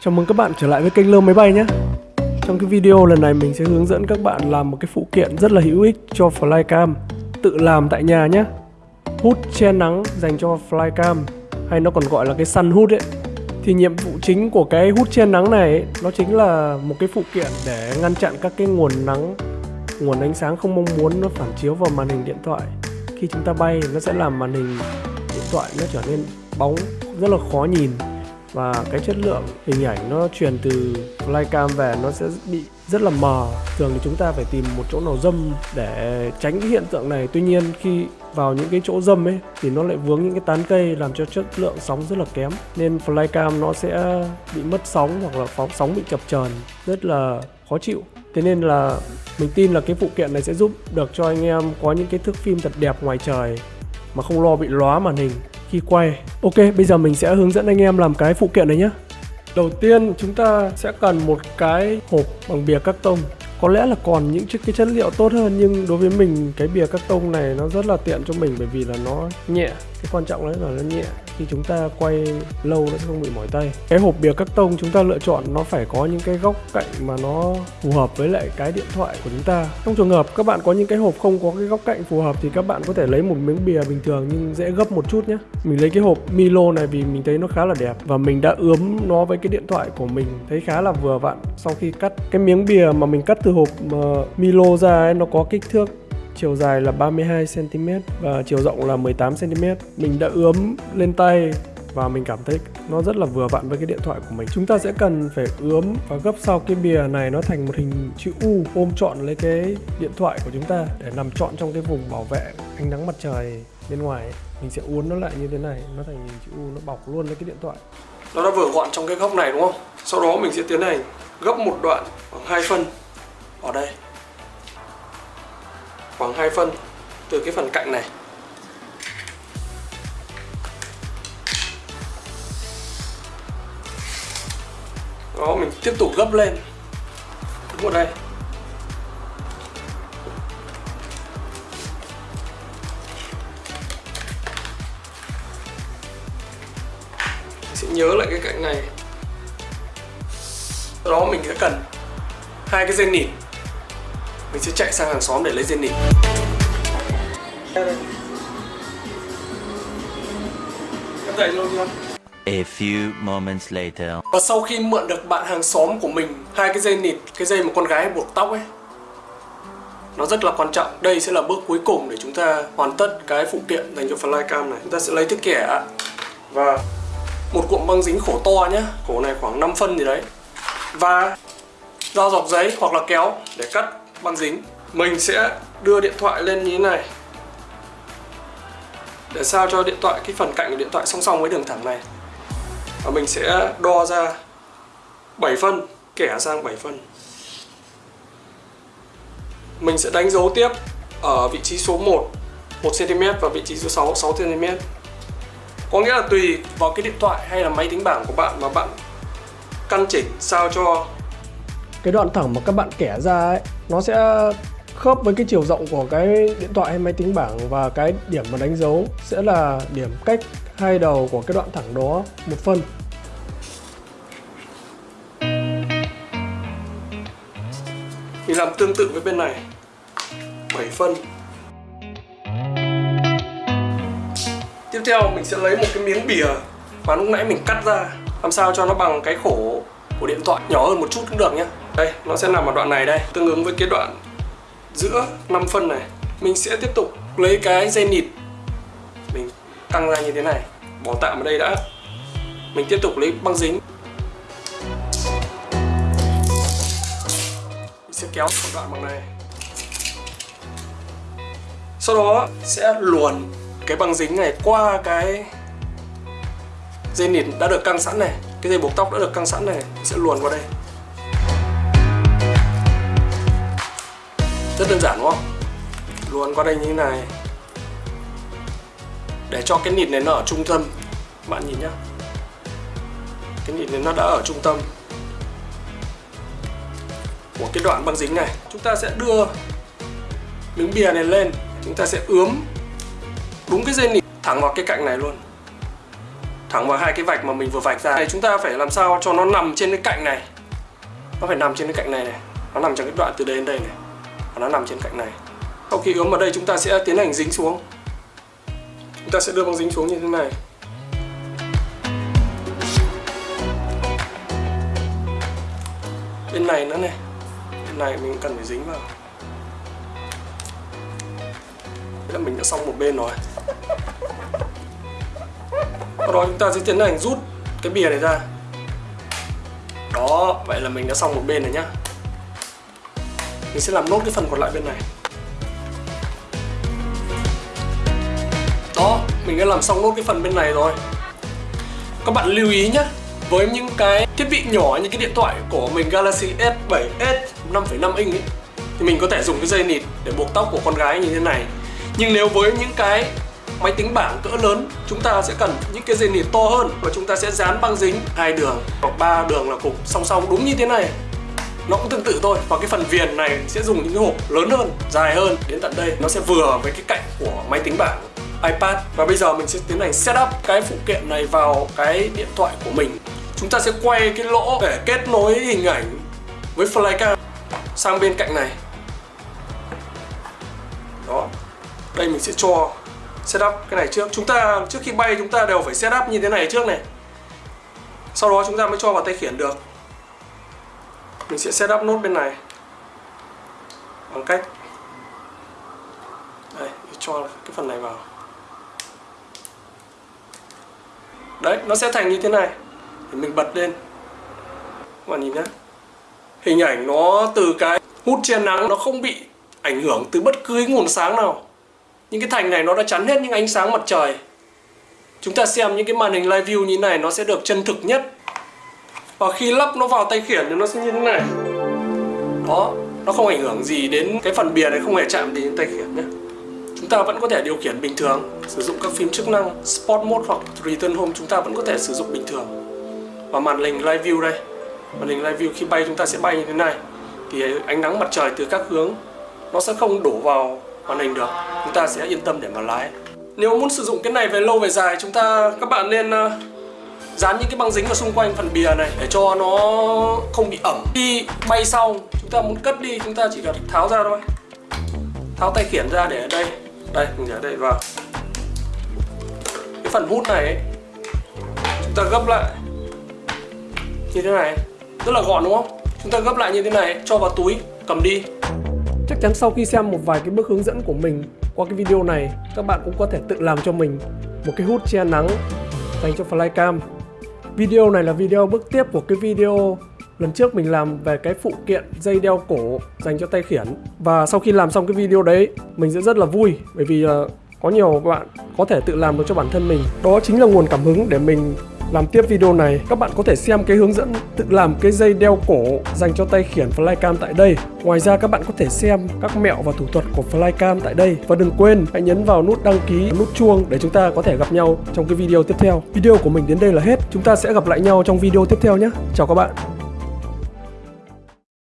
Chào mừng các bạn trở lại với kênh Lơ Máy Bay nhé. Trong cái video lần này mình sẽ hướng dẫn các bạn làm một cái phụ kiện rất là hữu ích cho Flycam Tự làm tại nhà nhé. Hút che nắng dành cho Flycam Hay nó còn gọi là cái sun hút ấy. Thì nhiệm vụ chính của cái hút che nắng này ấy, Nó chính là một cái phụ kiện để ngăn chặn các cái nguồn nắng Nguồn ánh sáng không mong muốn nó phản chiếu vào màn hình điện thoại. Khi chúng ta bay nó sẽ làm màn hình điện thoại nó trở nên bóng rất là khó nhìn và cái chất lượng hình ảnh nó truyền từ flycam về nó sẽ bị rất là mờ. Thường thì chúng ta phải tìm một chỗ nào dâm để tránh cái hiện tượng này. Tuy nhiên khi vào những cái chỗ dâm ấy, thì nó lại vướng những cái tán cây làm cho chất lượng sóng rất là kém. Nên flycam nó sẽ bị mất sóng hoặc là phóng, sóng bị chập chờn, rất là khó chịu. Thế nên là mình tin là cái phụ kiện này sẽ giúp được cho anh em có những cái thước phim thật đẹp ngoài trời mà không lo bị lóa màn hình khi quay. Ok, bây giờ mình sẽ hướng dẫn anh em làm cái phụ kiện này nhé Đầu tiên chúng ta sẽ cần một cái hộp bằng bìa các tông có lẽ là còn những cái chất liệu tốt hơn, nhưng đối với mình, cái bìa các tông này nó rất là tiện cho mình, bởi vì là nó nhẹ. Cái quan trọng đấy là nó nhẹ. Khi chúng ta quay lâu nó sẽ không bị mỏi tay. Cái hộp bìa các tông chúng ta lựa chọn, nó phải có những cái góc cạnh mà nó phù hợp với lại cái điện thoại của chúng ta. Trong trường hợp các bạn có những cái hộp không có cái góc cạnh phù hợp thì các bạn có thể lấy một miếng bìa bình thường, nhưng dễ gấp một chút nhé. Mình lấy cái hộp Milo này vì mình thấy nó khá là đẹp và mình đã ướm nó với cái điện thoại của mình, thấy khá là vừa vặn. Sau khi cắt cái miếng bìa mà mình cắt từ từ hộp uh, Milo ra ấy, nó có kích thước chiều dài là 32 cm và chiều rộng là 18 cm. Mình đã ướm lên tay và mình cảm thấy nó rất là vừa vặn với cái điện thoại của mình. Chúng ta sẽ cần phải ướm và gấp sau cái bìa này nó thành một hình chữ U ôm trọn lấy cái điện thoại của chúng ta để nằm trọn trong cái vùng bảo vệ ánh nắng mặt trời bên ngoài. Mình sẽ uốn nó lại như thế này, nó thành hình chữ U nó bọc luôn lấy cái điện thoại. Nó đã vừa gọn trong cái góc này đúng không? Sau đó mình sẽ tiến hành gấp một đoạn khoảng hai phân ở đây. Khoảng 2 phân từ cái phần cạnh này. Đó, mình tiếp tục gấp lên. Đúng ở đây. Mình sẽ nhớ lại cái cạnh này. Sau đó mình sẽ cần hai cái dây nịt mình sẽ chạy sang hàng xóm để lấy dây nịt Em luôn chưa? A few moments later. Và sau khi mượn được bạn hàng xóm của mình hai cái dây nịt, cái dây mà con gái buộc tóc ấy nó rất là quan trọng. Đây sẽ là bước cuối cùng để chúng ta hoàn tất cái phụ kiện dành cho flycam này. Chúng ta sẽ lấy thước kẻ và một cuộn băng dính khổ to nhé. Khổ này khoảng 5 phân gì đấy. Và dao dọc giấy hoặc là kéo để cắt băng dính. Mình sẽ đưa điện thoại lên như thế này. Để sao cho điện thoại, cái phần cạnh của điện thoại song song với đường thẳng này. Và mình sẽ đo ra 7 phân, kẻ sang 7 phân. Mình sẽ đánh dấu tiếp ở vị trí số 1 1cm và vị trí số 6 6cm có nghĩa là tùy vào cái điện thoại hay là máy tính bảng của bạn mà bạn căn chỉnh sao cho cái đoạn thẳng mà các bạn kẻ ra ấy, nó sẽ khớp với cái chiều rộng của cái điện thoại hay máy tính bảng và cái điểm mà đánh dấu sẽ là điểm cách hai đầu của cái đoạn thẳng đó một phân. Mình làm tương tự với bên này 7 phân. Tiếp theo mình sẽ lấy một cái miếng bìa mà lúc nãy mình cắt ra, làm sao cho nó bằng cái khổ của điện thoại, nhỏ hơn một chút cũng được nhé đây, nó sẽ nằm ở đoạn này đây. Tương ứng với cái đoạn giữa 5 phân này, mình sẽ tiếp tục lấy cái dây nịt mình căng ra như thế này. Bỏ tạm ở đây đã. Mình tiếp tục lấy băng dính. Mình sẽ kéo một đoạn bằng này. Sau đó sẽ luồn cái băng dính này qua cái dây nịt đã được căng sẵn này cái dây buộc tóc đã được căng sẵn này, sẽ luồn vào đây. Rất đơn giản, đúng không? Luồn qua đây như thế này. Để cho cái nịt này nó ở trung tâm. Bạn nhìn nhá. Cái nịt này nó đã ở trung tâm của cái đoạn băng dính này. Chúng ta sẽ đưa miếng bìa này lên. Chúng ta sẽ ướm đúng cái dây nịt thẳng vào cái cạnh này luôn thẳng vào hai cái vạch mà mình vừa vạch ra. Này chúng ta phải làm sao cho nó nằm trên cái cạnh này. Nó phải nằm trên cái cạnh này này. Nó nằm trong cái đoạn từ đây đến đây này. Và nó nằm trên cạnh này. Sau khi ướm vào đây, chúng ta sẽ tiến hành dính xuống. Chúng ta sẽ đưa băng dính xuống như thế này. Bên này nữa này. Bên này mình cần phải dính vào. Thế là mình đã xong một bên rồi. Dạ Sau đó chúng ta sẽ tiến hành rút cái bìa này ra. Đó, vậy là mình đã xong một bên rồi nhá. Mình sẽ làm nốt cái phần còn lại bên này. Đó, mình đã làm xong nốt cái phần bên này rồi. Các bạn lưu ý nhé Với những cái thiết bị nhỏ như cái điện thoại của mình Galaxy S7s 5,5 inch ấy, Thì mình có thể dùng cái dây nịt để buộc tóc của con gái như thế này. Nhưng nếu với những cái máy tính bảng cỡ lớn, Chúng ta sẽ cần những cái dây nịt to hơn Và chúng ta sẽ dán băng dính hai đường hoặc ba đường là cục song song đúng như thế này. Nó cũng tương tự thôi và cái phần viền này sẽ dùng những cái hộp lớn hơn, dài hơn. Đến tận đây, nó sẽ vừa với cái cạnh của máy tính bảng, iPad. Và bây giờ mình sẽ tiến hành setup cái phụ kiện này vào cái điện thoại của mình. Chúng ta sẽ quay cái lỗ để kết nối hình ảnh với flycam sang bên cạnh này. Đó, đây mình sẽ cho setup cái này trước. Chúng ta, trước khi bay chúng ta đều phải setup như thế này trước này. Sau đó chúng ta mới cho vào tay khiển được. Mình sẽ setup nốt bên này. Bằng cách. Đây cho cái phần này vào. Đấy, nó sẽ thành như thế này. Thì mình bật lên. Các bạn nhìn nhé hình ảnh nó từ cái hút che nắng nó không bị ảnh hưởng từ bất cứ nguồn sáng nào những cái thành này nó đã chắn hết những ánh sáng mặt trời. Chúng ta xem những cái màn hình live view như này nó sẽ được chân thực nhất. Và khi lắp nó vào tay khiển thì nó sẽ như thế này. Đó, nó không ảnh hưởng gì đến cái phần bìa này, không hề chạm đến tay khiển nhé. Chúng ta vẫn có thể điều khiển bình thường, sử dụng các phím chức năng Sport Mode hoặc Return Home chúng ta vẫn có thể sử dụng bình thường. Và màn hình Live View đây, màn hình Live View khi bay chúng ta sẽ bay như thế này. Thì ánh nắng mặt trời từ các hướng nó sẽ không đổ vào màn hình được chúng ta sẽ yên tâm để mà lái. Nếu muốn sử dụng cái này về lâu về dài chúng ta các bạn nên ờ, dán những cái băng dính ở xung quanh phần bìa này để cho nó không bị ẩm. Khi bay xong chúng ta muốn cất đi chúng ta chỉ cần tháo ra thôi. Tháo tay khiển ra để ở đây. Đây mình để đây vào cái phần hút này ấy, chúng ta gấp lại. Như thế này rất là gọn đúng không? Chúng ta gấp lại như thế này cho vào túi cầm đi chắc chắn sau khi xem một vài cái bước hướng dẫn của mình qua cái video này các bạn cũng có thể tự làm cho mình một cái hút che nắng dành cho flycam. Video này là video bước tiếp của cái video lần trước mình làm về cái phụ kiện dây đeo cổ dành cho tay khiển. Và sau khi làm xong cái video đấy mình sẽ rất là vui bởi vì uh, có nhiều bạn có thể tự làm được cho bản thân mình. Đó chính là nguồn cảm hứng để mình làm tiếp video này, các bạn có thể xem cái hướng dẫn tự làm cái dây đeo cổ dành cho tay khiển flycam tại đây. Ngoài ra, các bạn có thể xem các mẹo và thủ thuật của flycam tại đây. Và đừng quên, hãy nhấn vào nút đăng ký, nút chuông để chúng ta có thể gặp nhau trong cái video tiếp theo. Video của mình đến đây là hết. Chúng ta sẽ gặp lại nhau trong video tiếp theo nhé. Chào các bạn.